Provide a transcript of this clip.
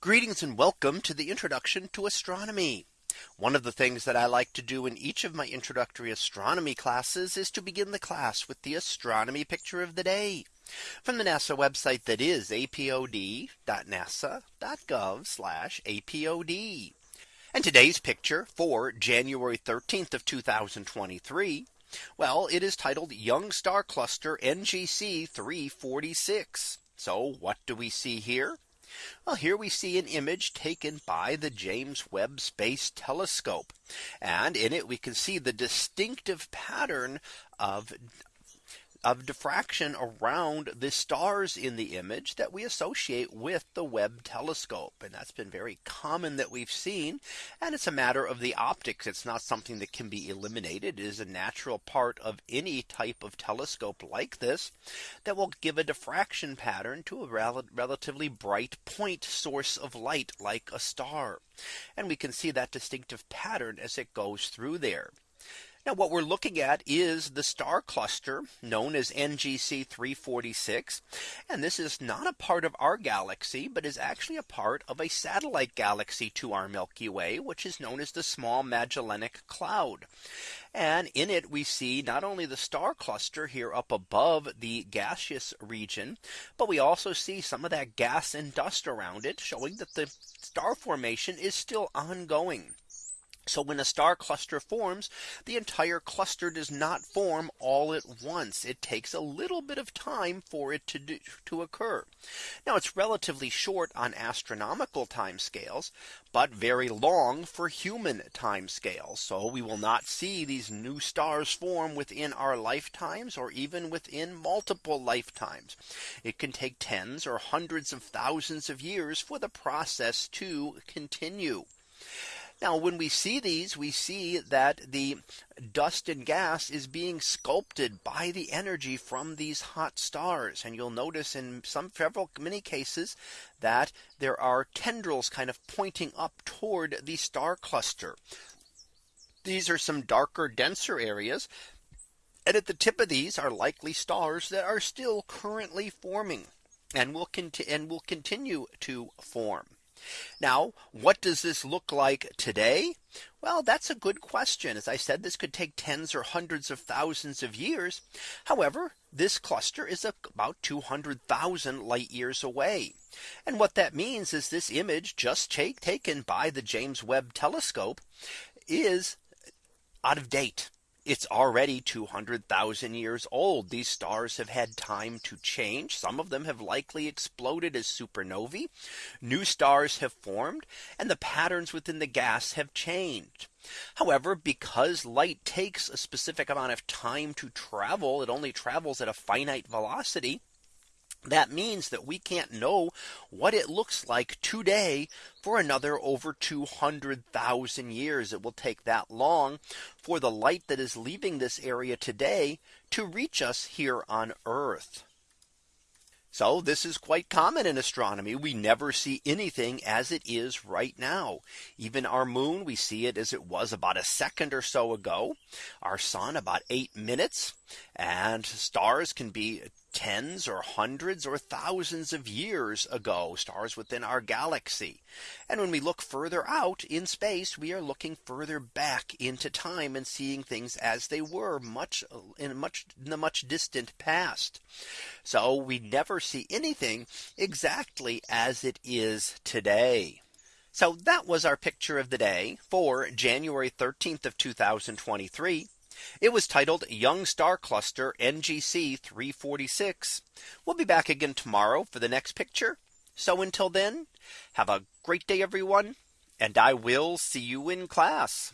Greetings and welcome to the introduction to astronomy. One of the things that I like to do in each of my introductory astronomy classes is to begin the class with the astronomy picture of the day from the NASA website that is apod.nasa.gov apod. And today's picture for January 13th of 2023. Well, it is titled Young Star Cluster NGC 346. So what do we see here? Well, here we see an image taken by the James Webb Space Telescope. And in it we can see the distinctive pattern of of diffraction around the stars in the image that we associate with the Webb telescope. And that's been very common that we've seen. And it's a matter of the optics. It's not something that can be eliminated. It is a natural part of any type of telescope like this that will give a diffraction pattern to a rel relatively bright point source of light like a star. And we can see that distinctive pattern as it goes through there. Now what we're looking at is the star cluster known as NGC 346. And this is not a part of our galaxy, but is actually a part of a satellite galaxy to our Milky Way, which is known as the Small Magellanic Cloud. And in it we see not only the star cluster here up above the gaseous region, but we also see some of that gas and dust around it showing that the star formation is still ongoing. So when a star cluster forms, the entire cluster does not form all at once. It takes a little bit of time for it to do, to occur. Now it's relatively short on astronomical time scales, but very long for human time scales. So we will not see these new stars form within our lifetimes or even within multiple lifetimes. It can take tens or hundreds of thousands of years for the process to continue. Now when we see these we see that the dust and gas is being sculpted by the energy from these hot stars. And you'll notice in some several many cases that there are tendrils kind of pointing up toward the star cluster. These are some darker denser areas. And at the tip of these are likely stars that are still currently forming and will, and will continue to form. Now, what does this look like today? Well, that's a good question. As I said, this could take tens or hundreds of thousands of years. However, this cluster is about 200,000 light years away. And what that means is this image just taken by the James Webb telescope is out of date. It's already 200,000 years old. These stars have had time to change. Some of them have likely exploded as supernovae. New stars have formed and the patterns within the gas have changed. However, because light takes a specific amount of time to travel, it only travels at a finite velocity that means that we can't know what it looks like today for another over 200,000 years. It will take that long for the light that is leaving this area today to reach us here on Earth. So this is quite common in astronomy. We never see anything as it is right now. Even our moon, we see it as it was about a second or so ago. Our sun about eight minutes and stars can be tens or hundreds or thousands of years ago stars within our galaxy. And when we look further out in space, we are looking further back into time and seeing things as they were much in much in the much distant past. So we never see anything exactly as it is today. So that was our picture of the day for January 13th of 2023. It was titled Young Star Cluster NGC 346. We'll be back again tomorrow for the next picture. So until then, have a great day, everyone. And I will see you in class.